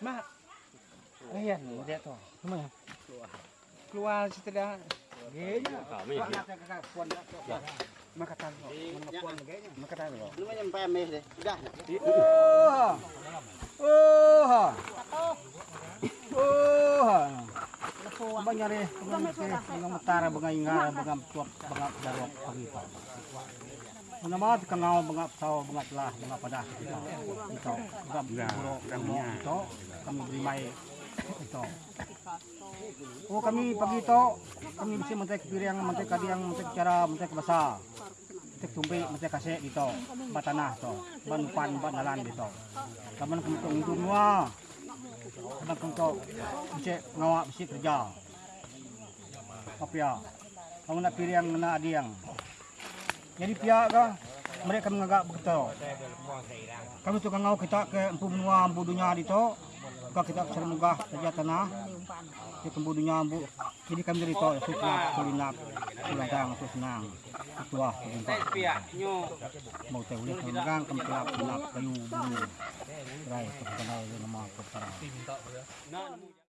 Mak. Ayan, dia tu. Mana? Keluar setelah Genya. Kami. Makatan. Makatan. Lu mah nyampe mes deh. Udah. Oh. Oh. Oh. Banyak deh, mga matara, mga ingara, mga tuwap, mga darwak, pagito. Una mga kangaw, mga saw, mga telah, mga padah, ito. Ito. Mga buro, kami ito. Kami brimay, ito. Oh kami pagito, kami bisa mantek piriang, mantek kadiang, mantek cara, mantek basa. Mantek tumpi, mantek kase dito. Batanah to. Banupan, banalan dito. Kaman kami to ngidun wa. Kaman kami to bisa ngawa bisa kerja. Apa ya? Kamu nak piriang na adiang. Jadi pihak ka, mereka mengagak begitu. Kami tukang ngau kita ke empu benua empu dunia dito. Ka kita ke sana munggah kerja tanah. Di empu dunia empu. Jadi kami dari to suka kulinak kulandang tu senang. Ah perintah. Mau teh ulit kami kami kelap kelap kayu bulu. Rai tu kenal nama kepara.